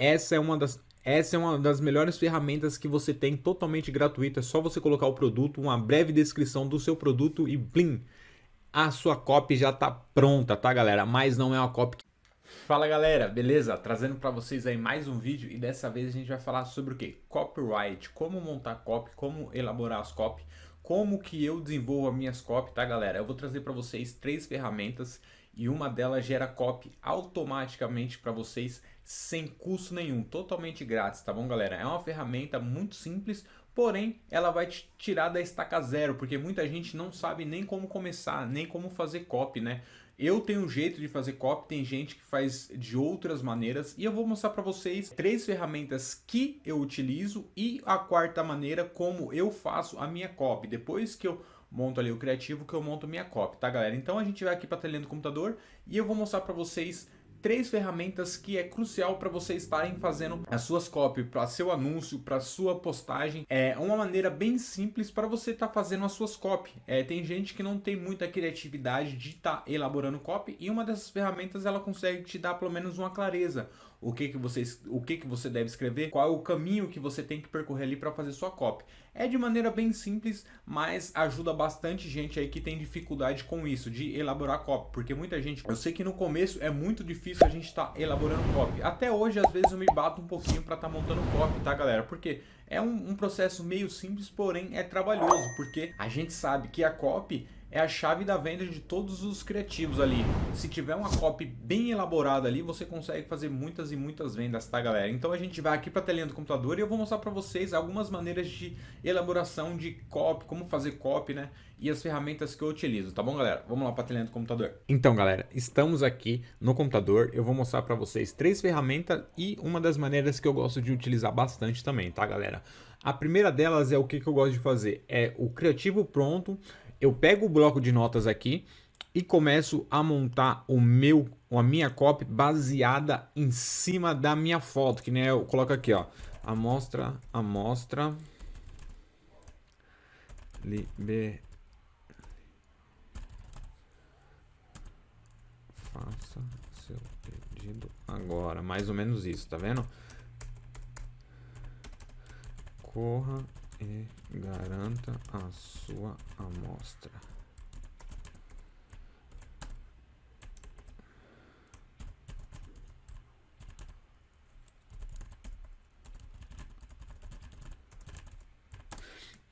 essa é uma das essa é uma das melhores ferramentas que você tem totalmente gratuita. É só você colocar o produto, uma breve descrição do seu produto e blim, a sua copy já está pronta, tá galera? Mas não é uma copy Fala galera, beleza? Trazendo para vocês aí mais um vídeo e dessa vez a gente vai falar sobre o que? Copyright, como montar copy, como elaborar as copy, como que eu desenvolvo as minhas copy, tá galera? Eu vou trazer para vocês três ferramentas e uma delas gera copy automaticamente para vocês sem custo nenhum, totalmente grátis, tá bom galera? É uma ferramenta muito simples, porém ela vai te tirar da estaca zero, porque muita gente não sabe nem como começar, nem como fazer copy, né? Eu tenho um jeito de fazer copy, tem gente que faz de outras maneiras e eu vou mostrar para vocês três ferramentas que eu utilizo e a quarta maneira como eu faço a minha copy. Depois que eu monto ali o criativo, que eu monto minha copy, tá galera? Então a gente vai aqui para a telinha do computador e eu vou mostrar para vocês três ferramentas que é crucial para vocês estarem fazendo as suas copy para seu anúncio, para sua postagem. É uma maneira bem simples para você estar tá fazendo as suas copy. É, tem gente que não tem muita criatividade de estar tá elaborando copy e uma dessas ferramentas ela consegue te dar pelo menos uma clareza, o que que você, o que que você deve escrever, qual é o caminho que você tem que percorrer ali para fazer sua copy. É de maneira bem simples, mas ajuda bastante gente aí que tem dificuldade com isso, de elaborar copy, porque muita gente, eu sei que no começo é muito difícil a gente estar tá elaborando copy. Até hoje, às vezes, eu me bato um pouquinho para estar tá montando copy, tá galera? Porque é um, um processo meio simples, porém é trabalhoso, porque a gente sabe que a copy é a chave da venda de todos os criativos ali. Se tiver uma copy bem elaborada ali, você consegue fazer muitas e muitas vendas, tá galera? Então a gente vai aqui para a telinha do computador e eu vou mostrar para vocês algumas maneiras de elaboração de copy, como fazer copy, né? E as ferramentas que eu utilizo, tá bom galera? Vamos lá para a telinha do computador. Então galera, estamos aqui no computador, eu vou mostrar para vocês três ferramentas e uma das maneiras que eu gosto de utilizar bastante também, tá galera? A primeira delas é o que, que eu gosto de fazer, é o criativo pronto, eu pego o bloco de notas aqui e começo a montar o meu, a minha copy baseada em cima da minha foto, que nem eu coloco aqui, ó, amostra, amostra, liber, faça seu pedido agora, mais ou menos isso, tá vendo? Corra e garanta a sua amostra.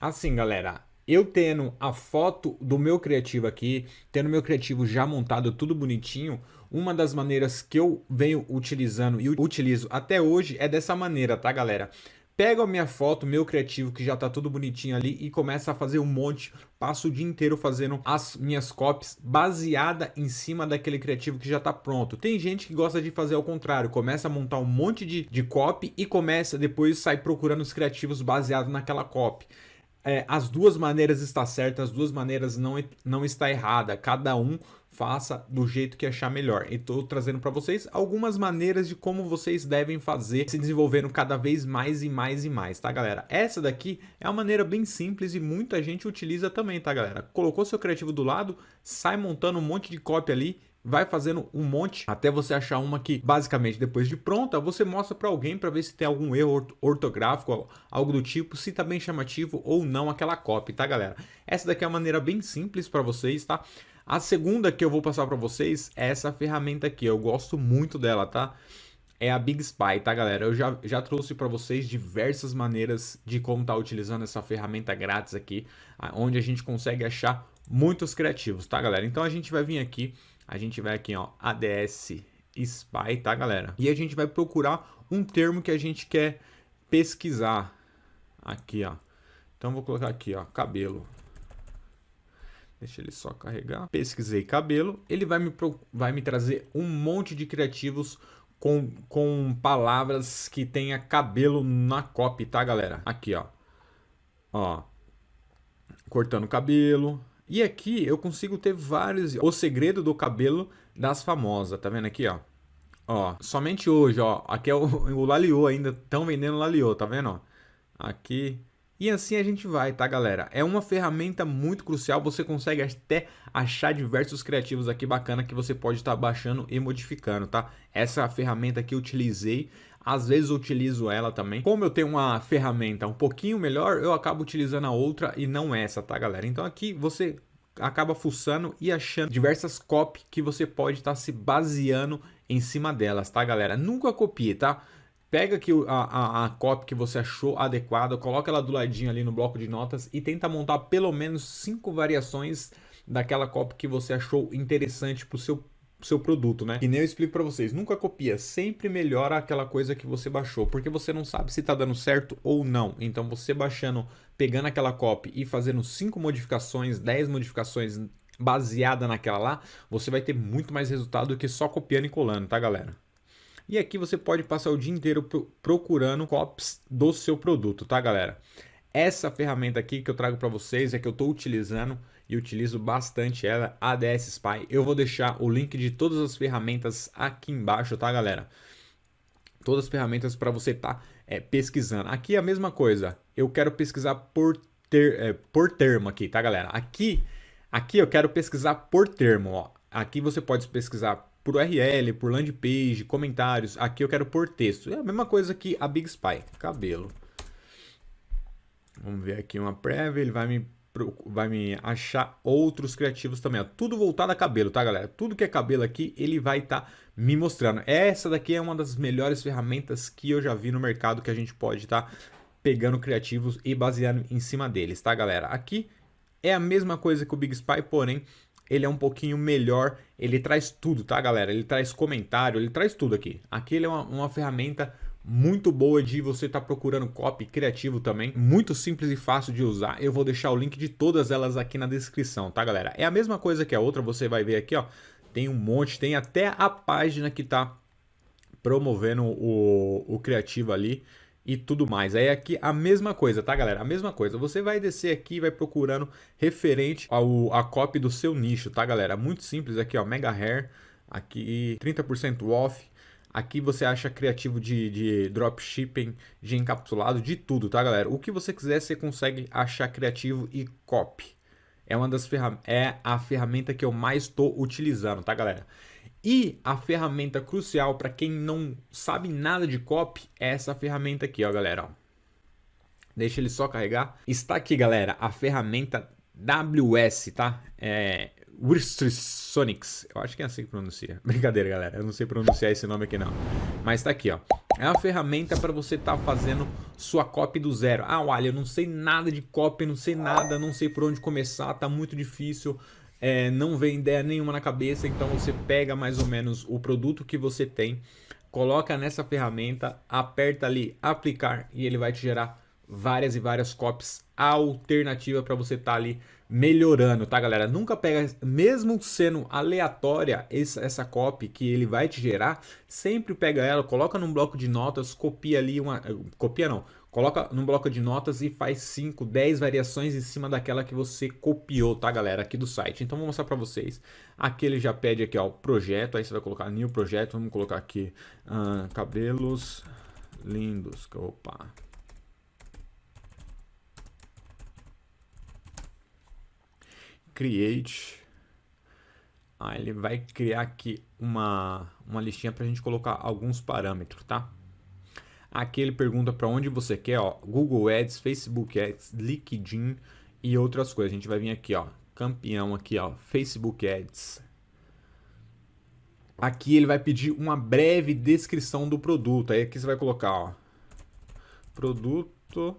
Assim, galera, eu tendo a foto do meu criativo aqui, tendo meu criativo já montado, tudo bonitinho, uma das maneiras que eu venho utilizando e utilizo até hoje é dessa maneira, tá, galera? Pego a minha foto, meu criativo, que já tá tudo bonitinho ali, e começo a fazer um monte, passo o dia inteiro fazendo as minhas copies baseada em cima daquele criativo que já tá pronto. Tem gente que gosta de fazer ao contrário, começa a montar um monte de, de copy e começa depois sai procurando os criativos baseados naquela copy. É, as duas maneiras está certa, as duas maneiras não, não está errada. Cada um faça do jeito que achar melhor. E estou trazendo para vocês algumas maneiras de como vocês devem fazer, se desenvolvendo cada vez mais e mais e mais, tá galera? Essa daqui é uma maneira bem simples e muita gente utiliza também, tá galera? Colocou seu criativo do lado, sai montando um monte de cópia ali, vai fazendo um monte até você achar uma que basicamente depois de pronta você mostra para alguém para ver se tem algum erro ortográfico algo do tipo se tá bem chamativo ou não aquela cópia tá galera essa daqui é uma maneira bem simples para vocês tá a segunda que eu vou passar para vocês é essa ferramenta aqui. Eu gosto muito dela, tá? É a Big Spy, tá, galera? Eu já, já trouxe para vocês diversas maneiras de como tá utilizando essa ferramenta grátis aqui, onde a gente consegue achar muitos criativos, tá, galera? Então a gente vai vir aqui, a gente vai aqui, ó, ADS Spy, tá, galera? E a gente vai procurar um termo que a gente quer pesquisar. Aqui, ó. Então vou colocar aqui, ó, cabelo. Deixa ele só carregar. Pesquisei cabelo. Ele vai me, vai me trazer um monte de criativos com, com palavras que tenha cabelo na copy, tá, galera? Aqui, ó. Ó. Cortando cabelo. E aqui eu consigo ter vários... O segredo do cabelo das famosas. Tá vendo aqui, ó? Ó, somente hoje, ó. Aqui é o, o Laliô ainda. Estão vendendo Laliô, tá vendo, ó? Aqui, e assim a gente vai, tá galera? É uma ferramenta muito crucial, você consegue até achar diversos criativos aqui bacana que você pode estar tá baixando e modificando, tá? Essa ferramenta que eu utilizei às vezes utilizo ela também. Como eu tenho uma ferramenta um pouquinho melhor, eu acabo utilizando a outra e não essa, tá galera? Então aqui você acaba fuçando e achando diversas copy que você pode estar tá se baseando em cima delas, tá galera? Nunca copie, tá? Pega aqui a, a, a copy que você achou adequada, coloca ela do ladinho ali no bloco de notas e tenta montar pelo menos cinco variações daquela copy que você achou interessante para o seu seu produto, né? E nem eu explico para vocês, nunca copia, sempre melhora aquela coisa que você baixou, porque você não sabe se tá dando certo ou não. Então você baixando, pegando aquela copy e fazendo 5 modificações, 10 modificações baseada naquela lá, você vai ter muito mais resultado do que só copiando e colando, tá galera? E aqui você pode passar o dia inteiro procurando copies do seu produto, tá galera? Essa ferramenta aqui que eu trago para vocês é que eu estou utilizando e utilizo bastante ela, ADS Spy. Eu vou deixar o link de todas as ferramentas aqui embaixo, tá galera? Todas as ferramentas para você estar tá, é, pesquisando. Aqui é a mesma coisa, eu quero pesquisar por, ter, é, por termo aqui, tá galera? Aqui, aqui eu quero pesquisar por termo, ó. Aqui você pode pesquisar por URL, por landing page, comentários. Aqui eu quero por texto. É a mesma coisa que a Big Spy, cabelo. Vamos ver aqui uma prévia, ele vai me, vai me achar outros criativos também. Ó. Tudo voltado a cabelo, tá, galera? Tudo que é cabelo aqui, ele vai estar tá me mostrando. Essa daqui é uma das melhores ferramentas que eu já vi no mercado que a gente pode estar tá pegando criativos e baseando em cima deles, tá, galera? Aqui é a mesma coisa que o Big Spy, porém ele é um pouquinho melhor, ele traz tudo, tá, galera? Ele traz comentário, ele traz tudo aqui. Aqui ele é uma, uma ferramenta muito boa de você estar tá procurando copy criativo também, muito simples e fácil de usar. Eu vou deixar o link de todas elas aqui na descrição, tá galera? É a mesma coisa que a outra, você vai ver aqui, ó, tem um monte, tem até a página que tá promovendo o, o criativo ali e tudo mais. Aí aqui a mesma coisa, tá galera? A mesma coisa. Você vai descer aqui e vai procurando referente ao a copy do seu nicho, tá galera? Muito simples aqui, ó, Mega Hair, aqui 30% off, Aqui você acha criativo de, de dropshipping, de encapsulado, de tudo, tá galera? O que você quiser você consegue achar criativo e copy. É uma das ferramentas, é a ferramenta que eu mais estou utilizando, tá galera? E a ferramenta crucial para quem não sabe nada de copy é essa ferramenta aqui, ó galera. Ó. Deixa ele só carregar. Está aqui galera, a ferramenta WS, tá? É, Sonics. Eu acho que é assim que pronuncia. Brincadeira, galera. Eu não sei pronunciar esse nome aqui, não. Mas tá aqui, ó. É uma ferramenta para você estar tá fazendo sua copy do zero. Ah, olha, eu não sei nada de copy, não sei nada, não sei por onde começar, tá muito difícil. É, não vem ideia nenhuma na cabeça, então você pega mais ou menos o produto que você tem, coloca nessa ferramenta, aperta ali aplicar e ele vai te gerar várias e várias copies alternativa para você estar tá ali melhorando, tá galera? Nunca pega, mesmo sendo aleatória essa, essa copy que ele vai te gerar, sempre pega ela, coloca num bloco de notas, copia ali uma... Copia não, coloca num bloco de notas e faz 5, 10 variações em cima daquela que você copiou, tá galera? Aqui do site. Então vou mostrar para vocês. Aqui ele já pede aqui, ó, projeto, aí você vai colocar new projeto, vamos colocar aqui uh, cabelos lindos, opa... create. Ah, ele vai criar aqui uma, uma listinha para a gente colocar alguns parâmetros, tá? Aqui ele pergunta para onde você quer, ó, Google Ads, Facebook Ads, LinkedIn e outras coisas. A gente vai vir aqui, ó, campeão aqui, ó, Facebook Ads. Aqui ele vai pedir uma breve descrição do produto. Aí aqui você vai colocar, ó, produto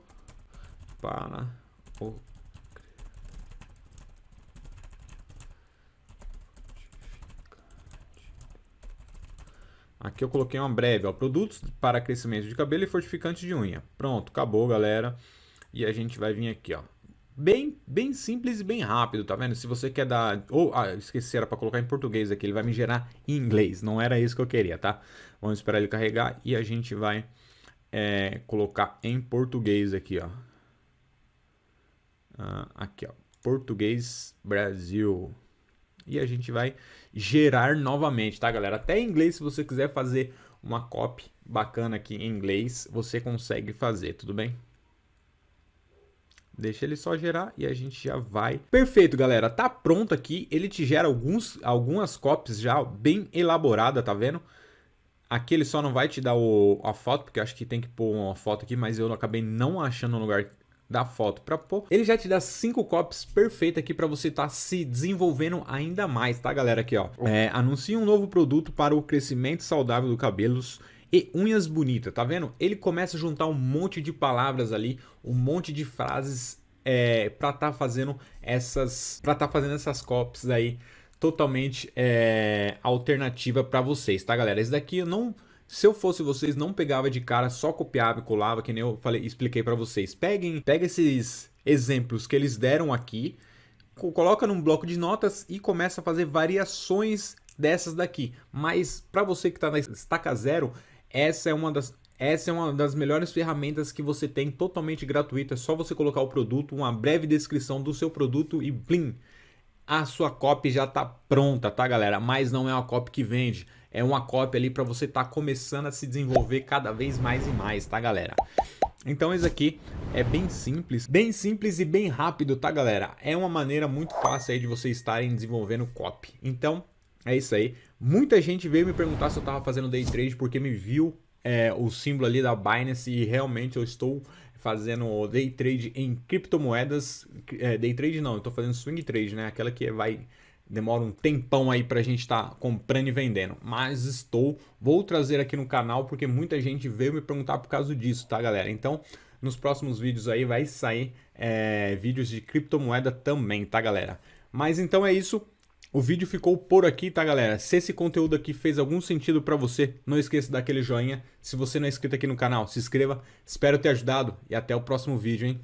para o Aqui eu coloquei uma breve, ó, produtos para crescimento de cabelo e fortificante de unha. Pronto, acabou, galera. E a gente vai vir aqui, ó. Bem, bem simples e bem rápido, tá vendo? Se você quer dar... Ou, ah, esqueci, era para colocar em português aqui. Ele vai me gerar em inglês. Não era isso que eu queria, tá? Vamos esperar ele carregar e a gente vai é, colocar em português aqui, ó. Ah, aqui, ó. Português Brasil e a gente vai gerar novamente, tá galera? Até em inglês, se você quiser fazer uma copy bacana aqui em inglês, você consegue fazer, tudo bem? Deixa ele só gerar e a gente já vai. Perfeito, galera. Tá pronto aqui. Ele te gera alguns, algumas copies já bem elaboradas, tá vendo? Aqui ele só não vai te dar o, a foto, porque eu acho que tem que pôr uma foto aqui, mas eu acabei não achando um lugar da foto para pôr. Ele já te dá cinco copies perfeitas aqui para você estar tá se desenvolvendo ainda mais, tá galera? Aqui ó, é, anuncia um novo produto para o crescimento saudável do cabelos e unhas bonitas, tá vendo? Ele começa a juntar um monte de palavras ali, um monte de frases é, para estar tá fazendo essas, para estar tá fazendo essas copies aí totalmente é, alternativa para vocês, tá galera? Esse daqui eu não... Se eu fosse vocês, não pegava de cara, só copiava e colava, que nem eu falei, expliquei para vocês. Peguem, pega esses exemplos que eles deram aqui, coloca num bloco de notas e começa a fazer variações dessas daqui. Mas para você que está na estaca zero, essa é uma das essa é uma das melhores ferramentas que você tem totalmente gratuita. É só você colocar o produto, uma breve descrição do seu produto e blim, a sua copy já está pronta, tá galera? Mas não é uma copy que vende, é uma copy ali para você estar tá começando a se desenvolver cada vez mais e mais, tá galera? Então isso aqui é bem simples, bem simples e bem rápido, tá galera? É uma maneira muito fácil aí de vocês estarem desenvolvendo copy. Então é isso aí. Muita gente veio me perguntar se eu estava fazendo day trade porque me viu é, o símbolo ali da Binance e realmente eu estou fazendo day trade em criptomoedas. É, day trade não, eu estou fazendo swing trade, né? Aquela que vai demora um tempão aí para a gente estar tá comprando e vendendo. Mas estou, vou trazer aqui no canal porque muita gente veio me perguntar por causa disso, tá galera? Então, nos próximos vídeos aí vai sair é, vídeos de criptomoeda também, tá galera? Mas então é isso. O vídeo ficou por aqui, tá galera? Se esse conteúdo aqui fez algum sentido para você, não esqueça daquele joinha. Se você não é inscrito aqui no canal, se inscreva. Espero ter ajudado e até o próximo vídeo, hein?